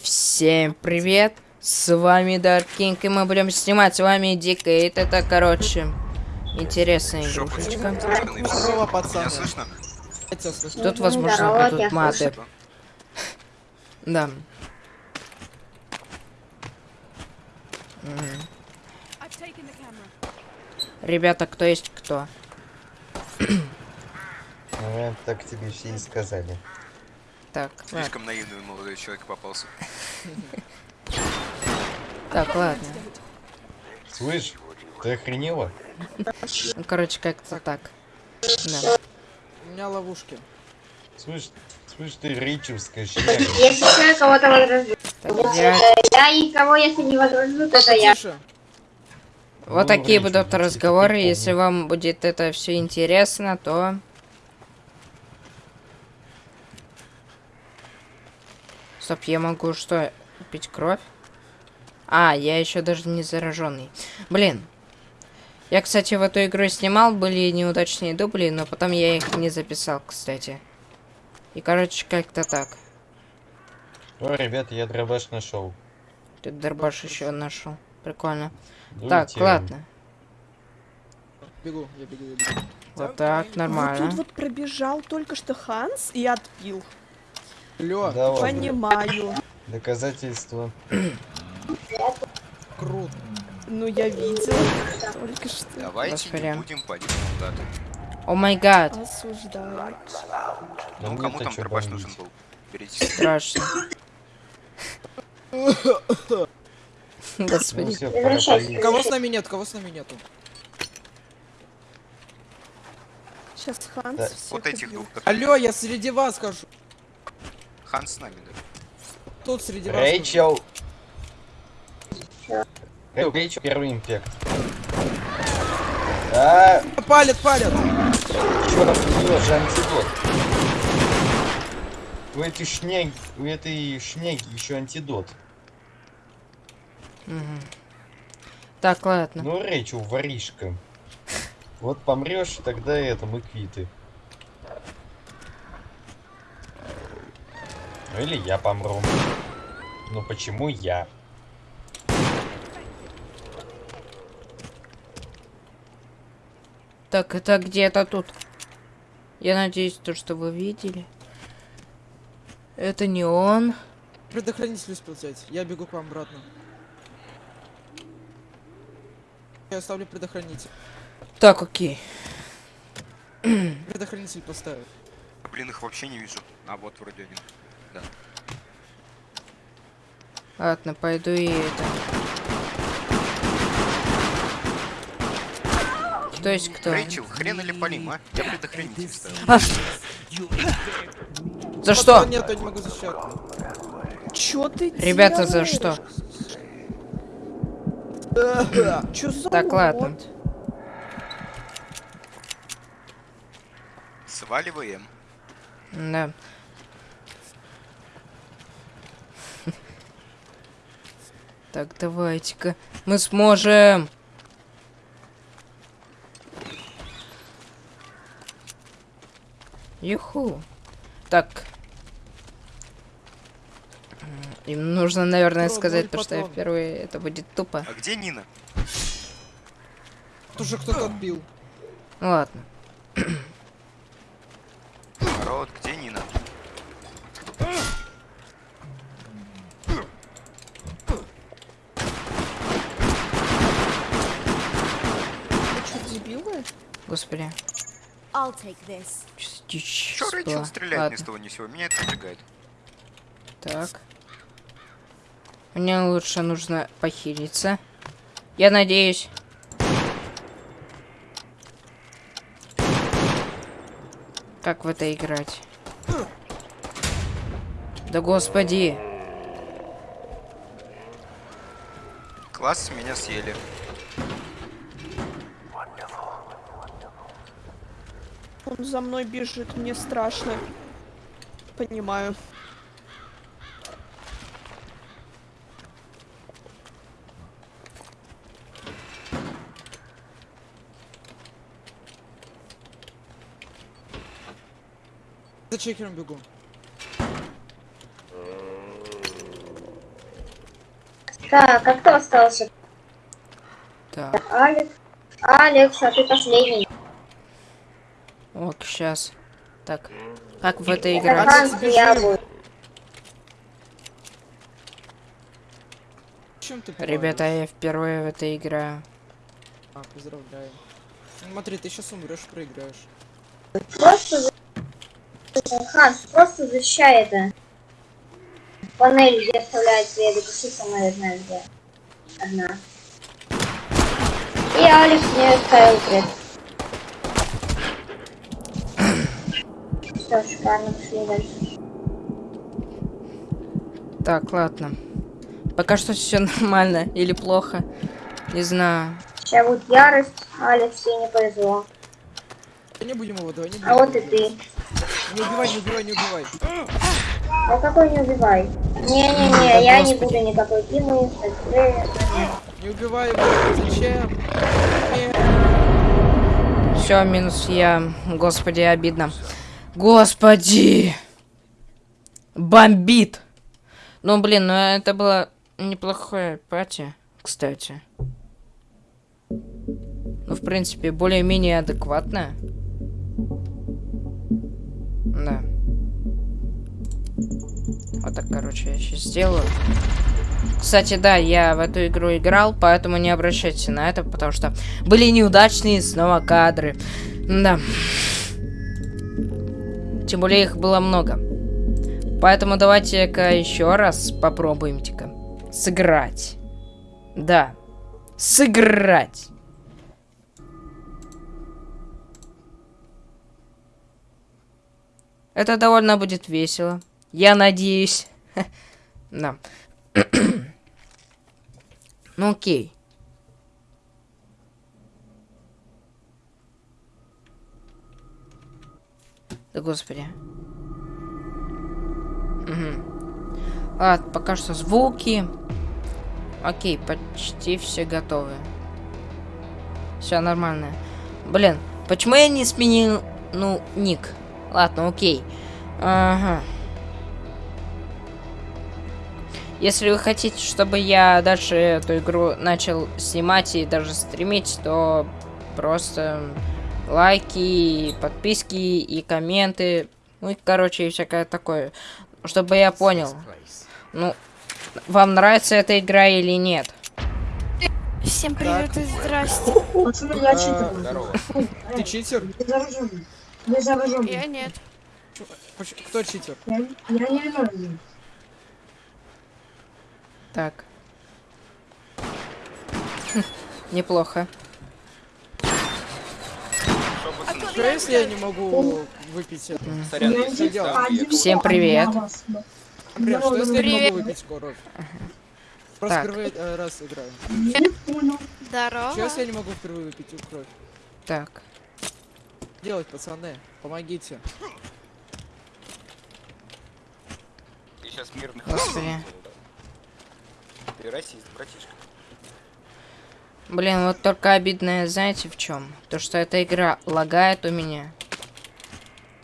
всем привет! С вами Dark King, и мы будем снимать с вами Дикейт. Это, короче, интересная игрушечка. Здорово, пацаны. Тут, возможно, Здорово, будут маты. Да. Ребята, кто есть кто? Ну, так тебе все и сказали. Так, ладно. Слишком наивный молодой человек попался. Так, ладно. Слышь, ты охренела? Ну, короче, как-то так. Да. У меня ловушки. Слышь, слышь, ты рейчевская шляпа. Если я кого-то возражу. Я- Я и кого, если не возражу, то это я. Вот Ну, такие будут были разговоры. Если вам будет это все интересно, то... Стоп, я могу что, пить кровь? А, я еще даже не зараженный. Блин. Я, кстати, в эту игру снимал, были неудачные дубли, но потом я их не записал, кстати. И, короче, как-то так. О, ребят, я дробаш нашел. Ты дробаш еще нашел. Прикольно. Дуйте. Так, ладно. Бегу, я бегу, я бегу. Вот так, Вот нормально. тут вот пробежал только что Ханс и отпил. Лё, Да. Понимаю. Доказательства. круто. Ну, я видел только что. Давайте Господи. не будем падить солдаты. О май гад. Осуждаю. Ну, Ну, кому там дробаш нужен был? Берите. Страшно. Ну Господи. поесть. Кого с нами нет, кого с нами нету? Сейчас Ханс Да. всех Вот этих убьет. двух. так. Алло, я среди вас хожу. Хан с нами, да? Тут среди вас. Рэйчел. Эй, Рэйчел, первый импект. А. Палят, палят. чё там у неё же антидот? У этой шняги, у этой шняги еще антидот. Мгм. Так, ладно. Ну, Рэйчел, воришка. Вот помрешь, тогда это, мы квиты. Ну или я помру. Ну почему я? Так, это где-то тут. Я надеюсь, то, что вы видели. Это не он. Предохранитель успел взять. Я бегу к вам обратно. Я оставлю предохранитель. Так, окей. Предохранитель поставил. Блин, их вообще не вижу. А вот вроде один. Ладно, пойду и это. Кто есть кто? Рэйчел, хрен или полим, а? Я предохранитель ставил. А! За что? Нет, я не могу защищать. Чё ты Ребята, за что? Чё за Так, ладно. Сваливаем. Да. Так, давайте-ка. Мы сможем. Юху. Так. Им нужно, наверное, Патрон, сказать то, что я впервые. Это будет тупо. А где Нина? Тут уже кто-то отбил. Ну ладно. Народ, где Нина? Вы чё, дебилы? Господи. Чё Рэйчел стреляет Ладно. ни с того ни сего? Меня это напрягает. Так. Мне лучше нужно похилиться. Я надеюсь. Как в это играть? Да господи. Класс, меня съели. Он за мной бежит, мне страшно. Понимаю. За чекером бегу. Так, а кто остался? Так, Алекс. Алекс, а ты последний. Ок, сейчас. Так, как в это Это играть? Ханс и я буду. Чем ты Ребята, я впервые в это играю. А, поздравляю. Смотри, ты сейчас умрешь, проиграешь. Просто... за- Ханс, просто защищай это. Панель, где оставляет следы, пиши сама, я знаю где. Одна. И Алекс мне оставил пред. Что, шикарно, пошли дальше. Так, ладно. Пока что все нормально или плохо. Не знаю. Сейчас будет ярость, Алекс, тебе не повезло. Не будем его, давай не будем. А вот и ты. Не убивай, не убивай, не убивай. А какой не убивай? Не-не-не, я не буду никакой Димы, Не убивай его. Зачем? Все, минус я. Господи, обидно. Господи! Бомбит! Ну, блин, ну это было неплохое пати, кстати. Ну, в принципе, более-менее адекватное. Да. Вот так, короче, я сейчас сделаю. Кстати, да, я в эту игру играл, поэтому не обращайте на это, потому что были неудачные снова кадры. Да. Тем более их было много. Поэтому давайте-ка еще раз попробуем-ка сыграть. Да. Сыграть. Это довольно будет весело. Я надеюсь. Да. Ну окей. Да господи. Угу. Ладно, пока что звуки. Окей, почти все готовы. Все нормально. Блин, почему я не сменил, ну, ник? Ладно, окей. Ага. Если вы хотите, чтобы я дальше эту игру начал снимать и даже стримить, то просто лайки, подписки и комменты. Ну и, короче, и всякое такое. Чтобы я понял. Ну, вам нравится эта игра или нет? Всем привет и здрасте. Пацаны, я читер. Здорово. Ты читер? Я зараженный. Я нет. Кто читер? Я, я не виновен. Так. Неплохо. Что, если я не могу выпить это? сорян, я- Всем привет. Бля, что если я не Привет. могу выпить кровь? Просто Так. впервые э, раз играю. Не понял. Здорово. Что если я не могу впервые выпить кровь? Так. Делать, пацаны, помогите. Ты сейчас мирных Господи. Ты расист, братишка. Блин, вот только обидное, знаете, в чем? То, что эта игра лагает у меня.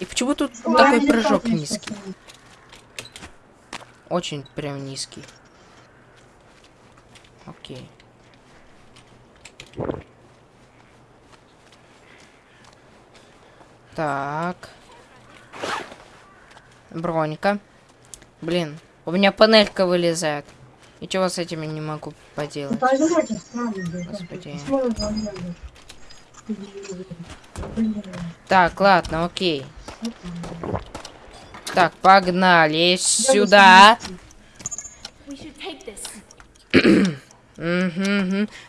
И почему тут такой Ладно, прыжок низкий? Очень прям низкий. Окей. Так. Бронька. Блин, у меня панелька вылезает. Ничего с этим я не могу поделать. Господи. Так, ладно, окей. Так, погнали сюда.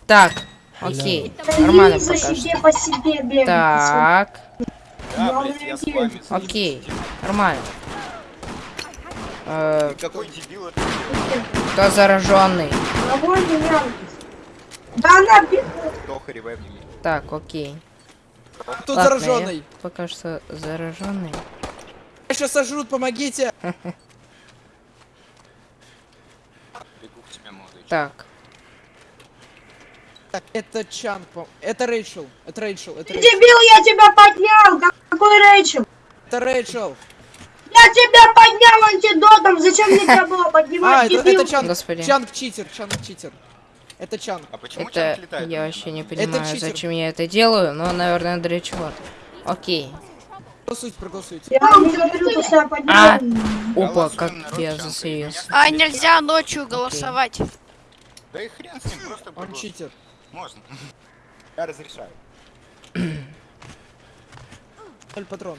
Так, окей. Нормально пока. Так, окей. Нормально. Э, Ты какой дебил это? кто зараженный? Да она Так, окей. Тут Ладно, я зараженный. Пока что зараженный. Меня сейчас сожрут, помогите. Бегу к тебе, молодой человек. Так, Так, это Чан, по- это Рэйчел, это Рэйчел, это Ты Рэйчел, дебил, я тебя поднял. Как- Какой Рэйчел? это Рэйчел. Я тебя поднял антидотом! Зачем мне тебя было А, поднимать, это, дебил? это Чанг. Господи. Чанг читер, Чанг читер. Это Чанг. А почему Это Чанг летает? я вообще не понимаю, зачем я это делаю, но, наверное, для чего-то. Окей. Проголосуйте, проголосуйте. Я не говорю, то, что я поднял. А! Опа, как я засеялся. А нельзя ночью голосовать. Да и хрен с ним, просто Он читер. Можно. Я разрешаю. Ноль патрон.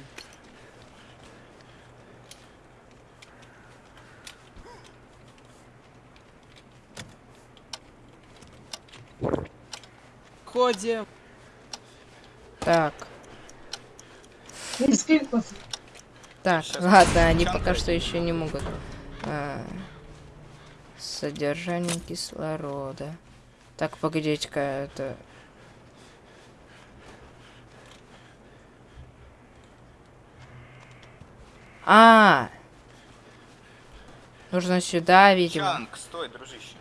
Ходим. Так, так, Щас ладно, они пока что еще не могут. А, содержание кислорода. Так, погодите-ка, это... А, нужно сюда, видимо. Чанг, стой, дружище.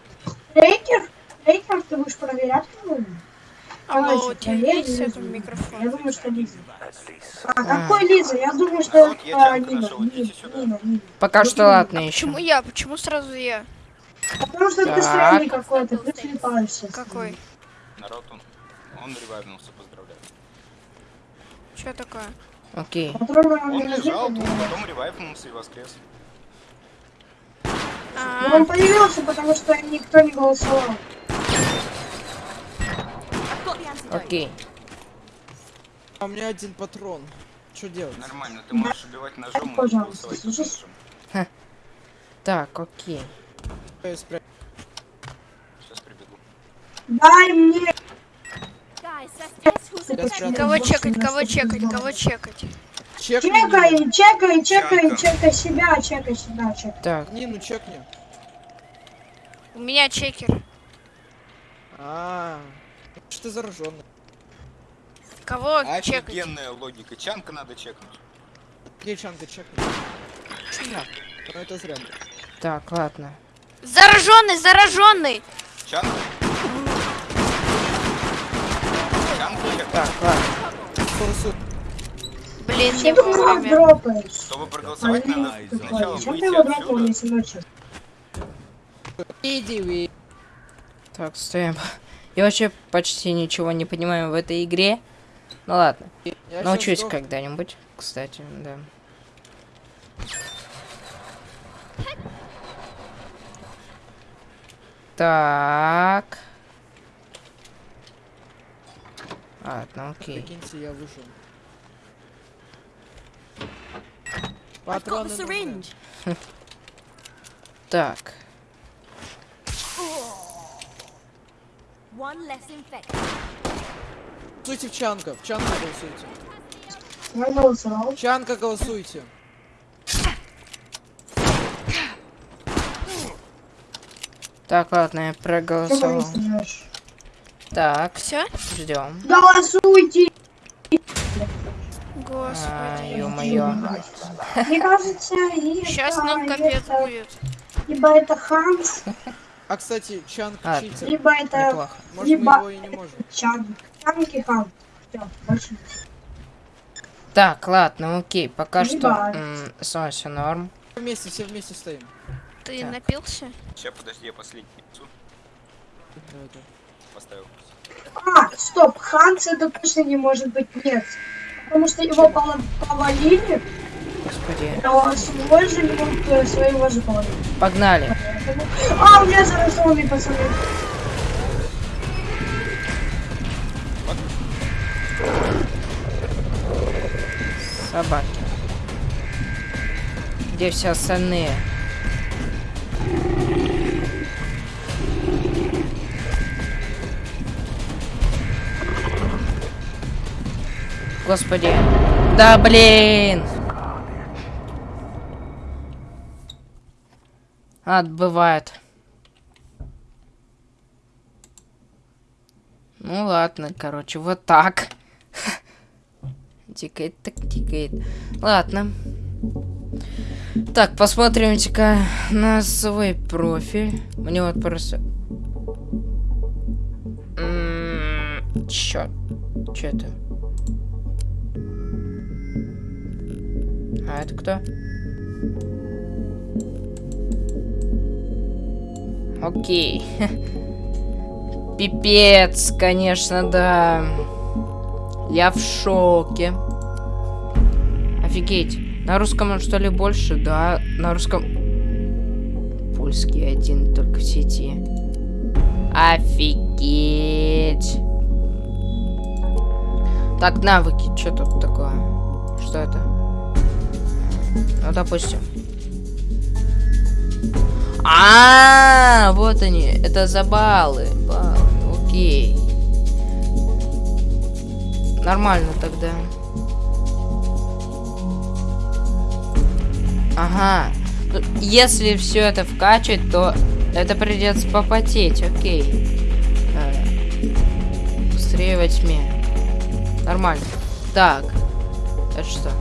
Рейкер? Рейкер, ты будешь проверять кого-нибудь? Алло, Давайте, у тебя есть этот микрофон? Я думаю, что Лиза. А, какой Лиза? Я думаю, что это Чанга Нина. Нина. Нина, Нина. Пока что ладно еще. Почему я? Почему сразу я? Потому что ты странный какой-то, ты слепаешься. Какой? Народ, он, он ревайвнулся, поздравляю. Что такое? Окей. Он лежал потом ревайвнулся и воскрес. А, он появился, потому что никто не голосовал. Окей. А у меня один патрон. Что делать? Нормально, ты можешь убивать ножом и Пожалуйста, голосовать слушай. ножом. Так, окей. Сейчас прибегу. Дай мне! Кого чекать, кого чекать, кого чекать? Чекни Чекай, Нину. чекай, чекай, Чанка. чекай себя, чекай себя, чекай. Так, Нину чекни. У меня чекер. А, что ты зараженный? Кого чекать? Офигенная логика. Чанка надо чекнуть. Где Чанга чекни? Ну это зря. так, ладно. Зараженный, зараженный! Чанка? Чанка чекнуть. Так, ладно. Блин, не Что ты его вовремя. Чтобы проголосовать, надо сначала выйти отсюда. Иди вы. Так, стоим. Я вообще почти ничего не понимаю в этой игре. Ну ладно. Я Научусь когда-нибудь, кстати, да. Так. Ладно, окей. Прикиньте, я вышел. Патроны. Так. One less infected. Голосуйте в Чанка. В Чанка голосуйте. Чанка голосуйте. Так, ладно, я проголосовал. Так, Все? ждем. Голосуйте! А, Господи. ё-моё. Мне кажется, это... Сейчас нам капец это- будет. Либо это Ханс, А кстати, Чанг А, читер. либо это Неплохо. Может мы либо- его и не можем. Чанг. Чанг и Ханс. Всё, больше. Так, ладно, окей. Пока что Либо- м, со мной все норм. Все вместе, все вместе стоим. Ты Так. напился? Сейчас, подожди, я последний несу. Поставил. А, стоп, Ханс это точно не может быть нет. Потому что его повалили, Господи. но свой же минут своего же повалили. Погнали. А, у меня зараженный пацаны. Собаки. Где все остальные? Господи. Да блин! А, бывает. Ну ладно, короче, вот так. Тикает, так тикает. Ладно. Так, посмотримте-ка на свой профиль. Мне вот просто... М, Чё? Чё это? А это кто? Окей. Пипец, конечно, да. Я в шоке. Офигеть. На русском он что ли больше? Да, на русском... Польский один только в сети. Офигеть. Так, навыки. Что тут такое? Что это? Ну, допустим. А, вот они. Это за баллы. Баллы. Окей. Нормально тогда. Ага. Ну, Если все это вкачать, то это придется попотеть, окей. Э, Быстрее во тьме. Нормально. Так. Это что?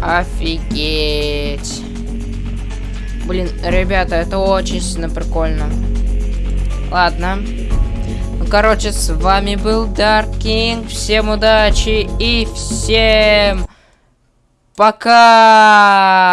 Офигеть. Блин, ребята, это очень сильно прикольно. Ладно. Ну, короче, с вами был Dark King. Всем удачи и всем пока!